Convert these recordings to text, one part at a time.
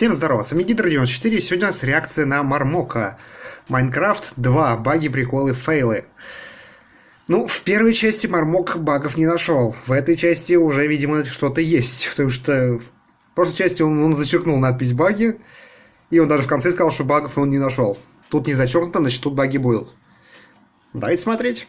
Всем здорова, с вами Гидр94, и сегодня у нас реакция на Мармока. Майнкрафт 2, баги, приколы, фейлы. Ну, в первой части Мармок багов не нашел, в этой части уже, видимо, что-то есть, потому что в прошлой части он, он зачеркнул надпись баги, и он даже в конце сказал, что багов он не нашел. Тут не зачеркнуто, значит тут баги будут. Давайте смотреть.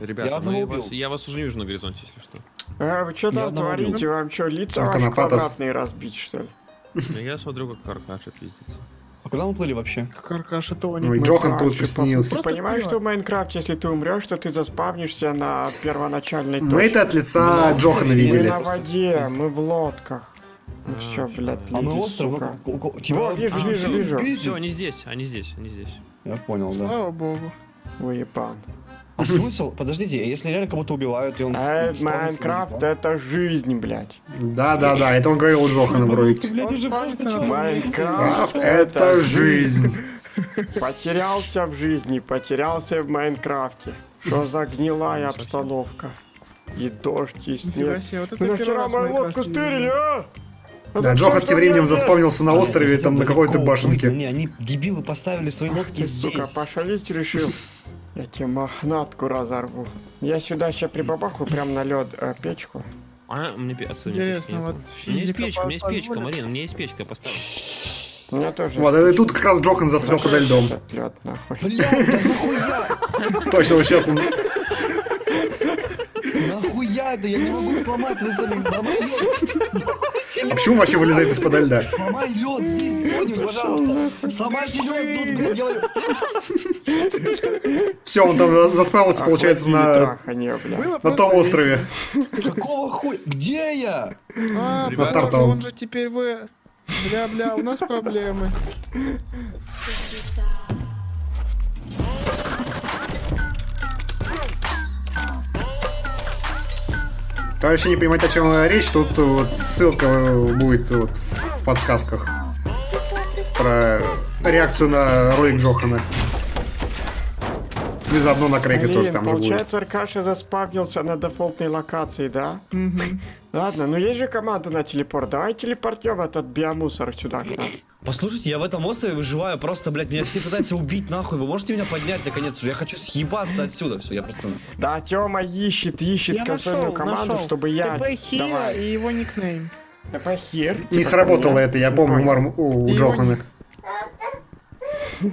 Ребята, Я вас, я вас уже не вижу на горизонте, если что. А вы что там творите? убил. Вам что, лица Это ваши квадратные разбить, что ли? Но Я смотрю, как каркаша пиздится. А куда мы плыли вообще? Каркаш этого Ну и не... Джохан тут приснился. Ты понимаешь, что в Майнкрафте, если ты умрешь, то ты заспавнишься на первоначальной Мы точке? это от лица Ну, Джохана мы Мы видели. на воде, мы в лодках. Ну А, все, блядь, А мы остров, сука. ну, Во, вижу, А, вижу, вижу. Все, они здесь, они здесь, они здесь. Я понял, да. Слава богу. Уебан. А смысл? Подождите, если реально кого-то убивают, и он... А Майнкрафт это жизнь, блядь. Да-да-да, это он говорил у Джохана в ролике. Майнкрафт Крафт это жизнь. Потерялся в жизни, потерялся в Майнкрафте. Что за гнилая обстановка? И дождь, и снег. первый нахера мою лодку стырили, а? А Да, что тем временем заспавнился на острове, там на какой-то башенке. Не, они дебилы поставили свои лодки Ты, сука, здесь. пошалить решил? Я тебе мохнатку разорву. Я сюда сейчас прибабахаю прям на лед печку. А, мне отсюда Интересно, вот. У меня есть печка, у меня есть печка? Марина, у меня есть печка, поставь. У меня тоже. Вот, и тут как раз Джохан застрял подо льдом. Лед нахуй. Блядь, да нахуя? Точно, вот сейчас он... Нахуя это? Я не могу сломать, если сломай лед. А почему вообще вылезает из-под льда? Сломай лед здесь, понял, пожалуйста. Сломайте лед тут. Все, он там заспавился, получается, на, на том острове. Какого хуя? Где я? А, На стартовом. он же теперь вы... Бля-бля, у нас проблемы. Товарищи не понимаете, о чем речь, тут вот ссылка будет вот в подсказках про реакцию на ролик Джохана. И заодно на Крейга тоже Блин, там же будет. получается, Аркаша заспавнился на дефолтной локации, да? Ладно, ну есть же команда на телепорт. Давай телепортнем этот биомусор сюда к нам. Послушайте, я в этом острове выживаю, просто, блядь, меня все пытаются убить, нахуй. Вы можете меня поднять, наконец уже? Я хочу съебаться отсюда, все, я просто... Да, Тёма ищет, ищет Я консольную нашел, команду, нашел. чтобы я... ТП Давай. и его никнейм. ТП хер. Не типа сработало это, я помню, у, у Джохана.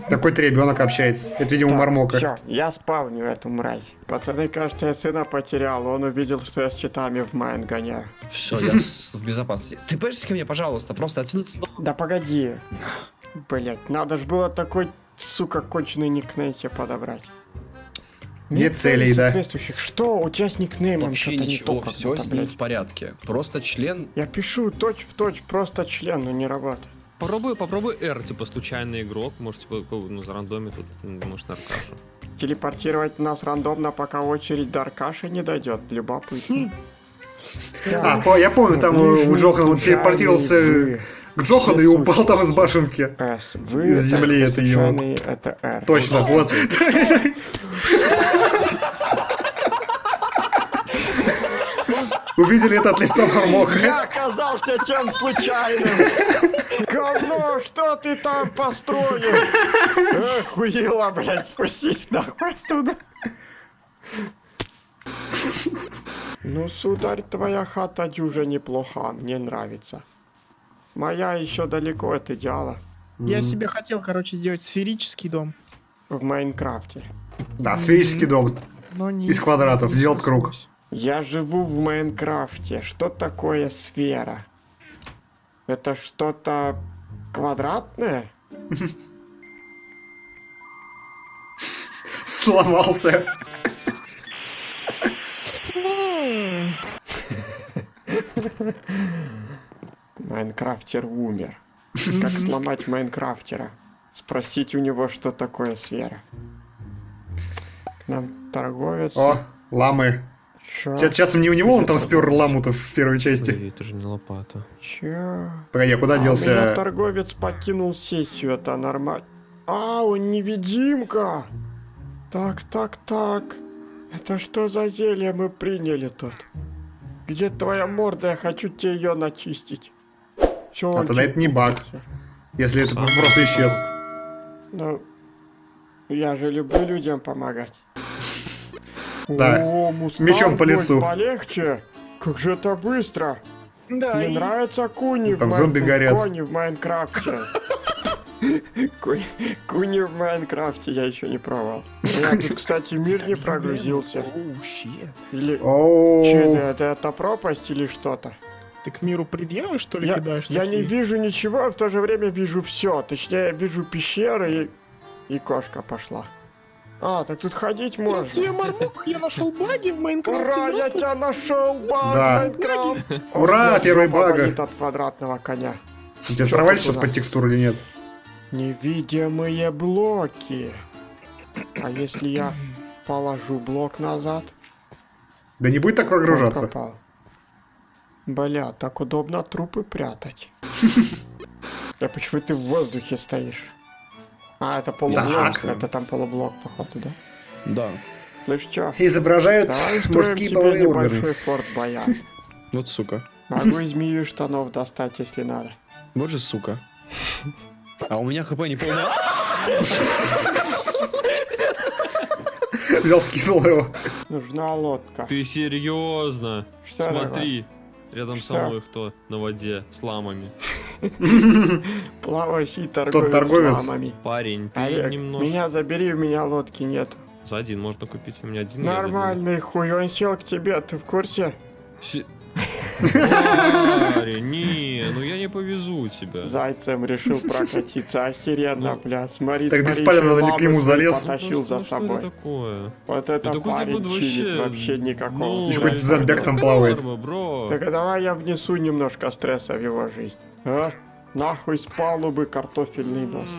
Такой-то ребенок общается. Это, видимо, у Мармока. Все, я спавню эту мразь. Пацаны, кажется, я сына потерял. Он увидел, что я с читами в майн гоняю. Все, я в безопасности. Ты поешь ко мне, пожалуйста, просто отсюда... Да погоди. Блять, надо ж было такой, сука, конченый никнейм себе подобрать. Нет целей, да. соответствующих. Что? У тебя с никнеймом Вообще что-то не ничего, то все с ним блядь. в порядке. Просто член... Я пишу точь в точь, просто член, но не работает. Попробуй, попробуй R, типа случайный игрок, может, типа, ну, за рандоме тут, м, может, на аркашу. Телепортировать нас рандомно, пока очередь до Аркаши не дойдет. Любопытно. А, по- я помню, там у Джохана он телепортировался к Джохану и упал там из башенки. С. Вы Из земли это его. Это R. Точно, вот. Увидели это от лица Мармока. Я оказался тем случайным. Говно, что ты там построил? Охуела, блядь, спустись нахуй оттуда. Ну, сударь, твоя хата дюже неплоха, мне нравится. Моя еще далеко от идеала Я себе хотел, короче, сделать сферический дом. в Майнкрафте. Да, сферический дом. Но не... Из квадратов, сделать круг. Я живу в Майнкрафте. Что такое сфера? Это что-то квадратное? Сломался. Майнкрафтер умер. Как сломать Майнкрафтера? Спросить у него, что такое сфера. К нам торговец. О, ламы. Чё? Ча- Часом не у него он там спер ламу-то в первой части. Ой, это же не лопата. Чё? Погоди, а куда А, у меня делся? торговец покинул сессию, это нормально. А, он невидимка! Так, так, так. Это что за зелье мы приняли тут? Где твоя морда? Я хочу тебе ее начистить. Все, А тогда это не баг. Если это просто исчез. Ну, я же люблю людям помогать. Да. О, Мустанг, Мечом по лицу. Полегче. Как же это быстро. Да, Мне и- нравятся куни в Там Майн- зомби горят. Кони в Майнкрафте. Ку- Куни в Майнкрафте я еще не пробовал. У меня тут, кстати, мир не прогрузился. Или... Че это, это, пропасть или что-то? Ты к миру предъявы, что ли, Я, кидаешь? я не вижу ничего, а в то же время вижу все. Точнее, я вижу пещеры и... И кошка пошла. А, так тут ходить можно. Я Мармок, я нашел баги в Майнкрафте. Ура, я тебя нашел, баг, Да. Майнкрафт! Ура, первый баг. от квадратного коня. у тебя ты сейчас под текстуру или нет? Невидимые блоки. А если я положу блок назад? Да не будет так прогружаться. пропал. Бля, так удобно трупы прятать. Да почему ты в воздухе стоишь? А, это полублок, Так. это там полублок, походу, да? Да. Слышь, чё? Изображают Давай мужские половые небольшой органы. форт. Вот сука. Могу из змею штанов достать, если надо. Вот же сука. А у меня хп не полное. Взял, скинул его. Нужна лодка. Ты серьезно? Что Смотри, рядом Что? со мной кто на воде с ламами. Плавающий торговец, торговец. с ламами. Парень, ты Олег, немножко... меня забери, у меня лодки нету. За один можно купить, у меня один. Нормальный хуй, он сел к тебе, ты в курсе? Се- Парень, не, не повезу тебя. Зайцем решил прокатиться, охеренно, Ну. бля, смотри, Так беспалевно ли к нему залез? Потащил Ну, за собой. такое? Вот это парень чилит вообще... никакого. Еще хоть зомбяк там плавает. Так а давай я внесу немножко стресса в его жизнь. А? Нахуй с палубы картофельный нос.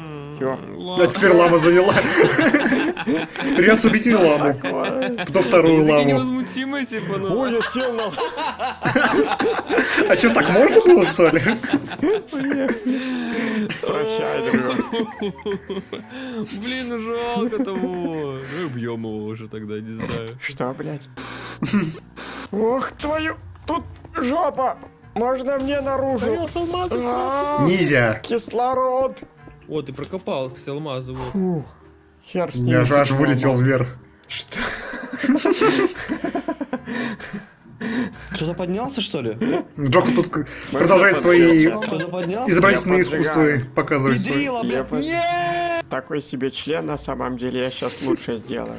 Ладно. А теперь лама заняла. Придется убить и ламу. Потом вторую ламу. типа, ну... Ой, я сел на... А что, так можно было, что ли? Прощай, друг. Блин, ну жалко того. Ну, убьем его уже тогда, не знаю. Что, блядь? Ох, твою... Тут жопа! Можно мне наружу? А, Нельзя. Кислород! О, ты прокопал, кстати, алмазы, вот. Хер с ним. Я же аж вылетел вверх. Что? Кто-то поднялся, что ли? Джока тут продолжает свои изобразительные искусства показывать. Я блядь! Такой себе член на самом деле я сейчас лучше сделаю.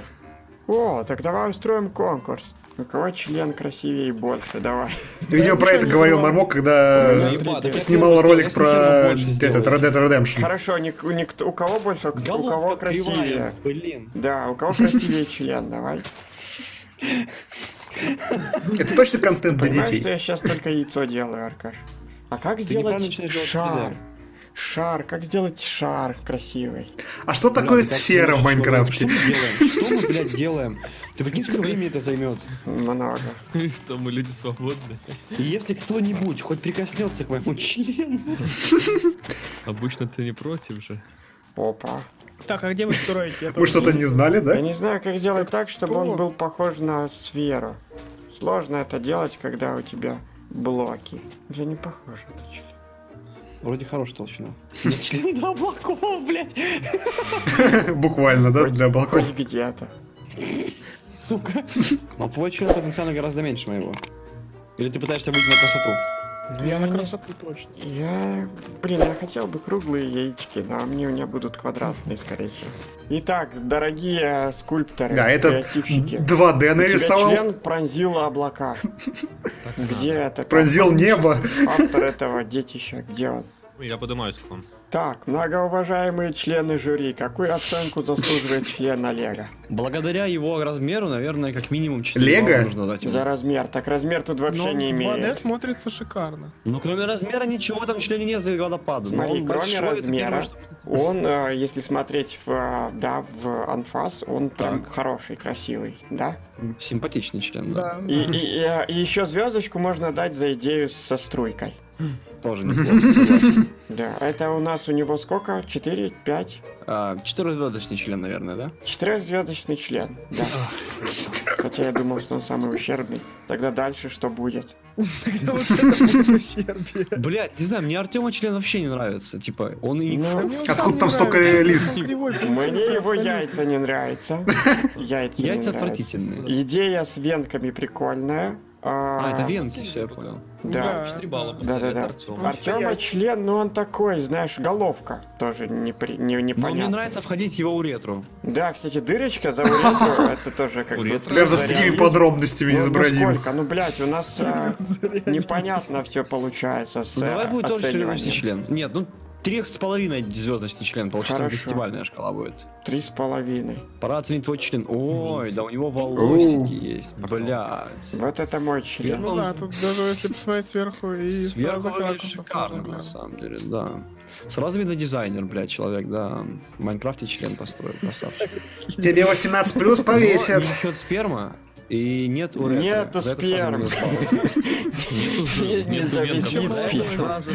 О, так давай устроим конкурс. У кого член красивее и больше, давай. Видимо, про это говорил Мармок, когда Ну, снимал ролик про этот. Red Dead Redemption. Хорошо, у никто- у кого больше, у кого красивее? блин. Да, у кого красивее член, давай. Это точно контент для Понимаешь, что детей. я сейчас только яйцо делаю, Аркаш? А как сделать шар? Шар, как сделать шар красивый? А что такое Блядь, как сфера в Майнкрафте? Что мы блядь, делаем? Ты прикинь, сколько времени это займет? Много. Что мы люди свободные. И если кто-нибудь хоть прикоснется к моему члену... Обычно ты не против же. Опа. Так, а где вы строите? Я Вы что-то не знали, Я да? не знаю, как сделать так, чтобы он был похож на сферу. Сложно это делать, когда у тебя блоки. Это не похоже на член. Вроде хорошая толщина. Член до облаков, блядь. Буквально, да, для балкона. Хоть где-то. Сука. Но твой член потенциально гораздо меньше моего. Или ты пытаешься выйти на красоту? Я на не красоту точно. Я... Блин, я хотел бы круглые яички, но они у меня будут квадратные, скорее всего. Итак, дорогие скульпторы, Да, это креативщики. 2D У тебя нарисовал. член пронзил облака. Где это? Пронзил небо. Автор этого детища, где он? Я поднимаюсь к вам. Так, многоуважаемые члены жюри, какую оценку заслуживает член Олега? Благодаря его размеру, наверное, как минимум 4 Лего? нужно дать ему. За размер. Так размер тут вообще Но не в 2D имеет. смотрится шикарно. Ну, кроме размера, ничего там в члене нет за водопада. Смотри, кроме большой, размера, Он, э, если смотреть в, э, да, в анфас, он прям хороший, красивый, да? Симпатичный член, да. Да. И, и- и, э, и еще звездочку можно дать за идею со струйкой. Тоже неплохо. Да, это у нас у него сколько? 4, 5? А, Четырехзвездочный член, наверное, да? Четырехзвездочный член, да. Хотя я думал, что он самый ущербный. Тогда дальше что будет? Блять, не знаю, мне Артема член вообще не нравится. Типа, он и... Ну, Откуда там столько лис? Мне его яйца не нравятся. Яйца отвратительные. Идея с венками прикольная. А, это венки, все, я понял. Да. 4 балла Да, да, да. Артёму. Артема член, ну он такой, знаешь, головка. Тоже не, при, не, Но мне нравится входить его уретру. Да, кстати, дырочка за уретру, это тоже как бы... Прям за такими подробностями Ну, ну изобразим. сколько? Ну, блядь, у нас а, непонятно все получается с Ну давай э, будет тоже член. Нет, ну трех с половиной звездочный член. Получится Хорошо. десятибальная шкала будет. Три с половиной. Пора оценить твой член. Ой, да у него волосики есть. Блядь. Вот это мой член. Ну да, тут даже если посмотреть сверху и Сверху выглядит шикарно, на самом деле, да. Сразу видно дизайнер, блядь, человек, да. В Майнкрафте член построил, красавчик. Тебе 18 плюс повесят. Не сперма, и нет уретры. Нету За это спермы. сразу минус балл. Не- не заведи венков. спину. Сразу-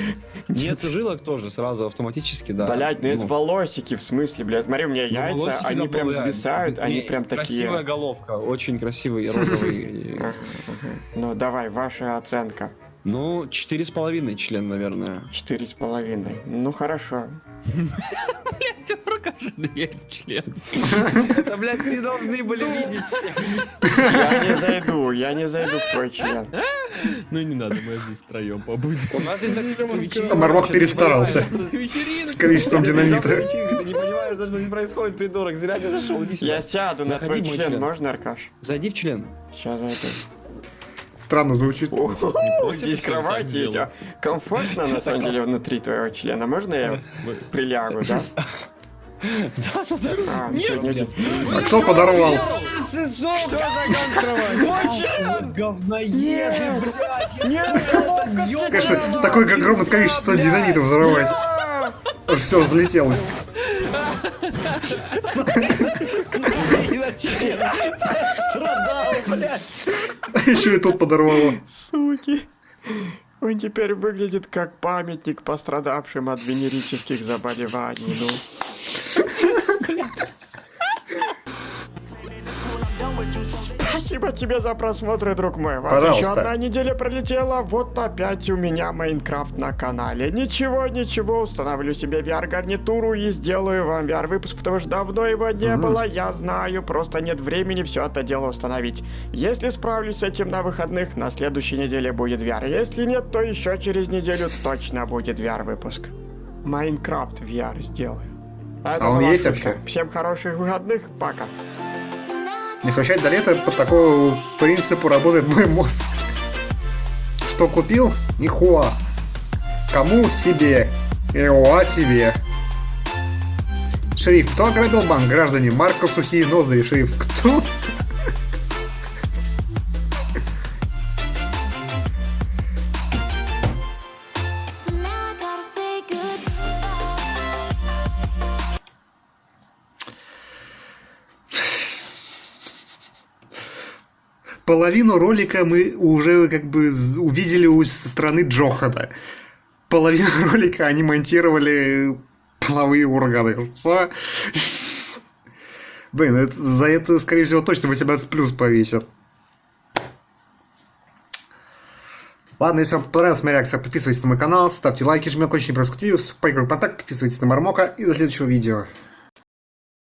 Нету жилок тоже, сразу автоматически, да. Блять, ну есть Ну, волосики, в смысле, блядь. Смотри, у меня ну, яйца, они прям зависают, они прям Красивая такие. головка, очень красивый розовый. Ну давай, ваша оценка. Ну, четыре с половиной член, наверное. Четыре с половиной. Ну хорошо. Блядь, покажи дверь в член. Это, блядь, не должны были видеть все. Я не зайду, я не зайду в твой член. Ну не надо, мы здесь втроем побудем. У нас здесь вечеринка. Мармок перестарался. С количеством динамита. Ты не понимаешь, что здесь происходит, придурок. Зря не зашел. Я сяду на твой член, можно, Аркаш? Зайди в член. Сейчас зайду. Странно звучит. О, против, Здесь кровать есть. а Комфортно, на самом деле, внутри твоего члена. Можно я прилягу, да? А, сегодня... А кто подорвал? Говноеды, блядь. Конечно, такое огромное количество динамита взорвать. все взлетелось. Страдал, блядь. Еще и тут подорвало. Суки. Он теперь выглядит как памятник пострадавшим от венерических заболеваний. Ну. Спасибо тебе за просмотр, друг мой. Вот Пожалуйста. еще одна неделя пролетела, вот опять у меня Майнкрафт на канале. Ничего, ничего, установлю себе VR-гарнитуру и сделаю вам VR-выпуск, потому что давно его не было, я знаю, просто нет времени все это дело установить. Если справлюсь с этим на выходных, на следующей неделе будет VR. Если нет, то еще через неделю точно будет VR-выпуск. Майнкрафт VR сделаю. Это А он есть шутка. вообще? Всем хороших выходных, пока. Не хватает до лета по такому принципу работает мой мозг. Что купил? Нихуа. Кому? Себе. Иоа себе. Шериф, кто ограбил банк? Граждане, Марко Сухие Ноздри. Шериф, кто? Половину ролика мы уже как бы увидели со стороны Джохана. Половину ролика они монтировали половые органы. Что? Блин, за это, скорее всего, точно 18 плюс повесят. Ладно, если вам понравилась моя реакция, подписывайтесь на мой канал, ставьте лайки, жмите очень просто поиграть контакт, подписывайтесь на Мармока и до следующего видео.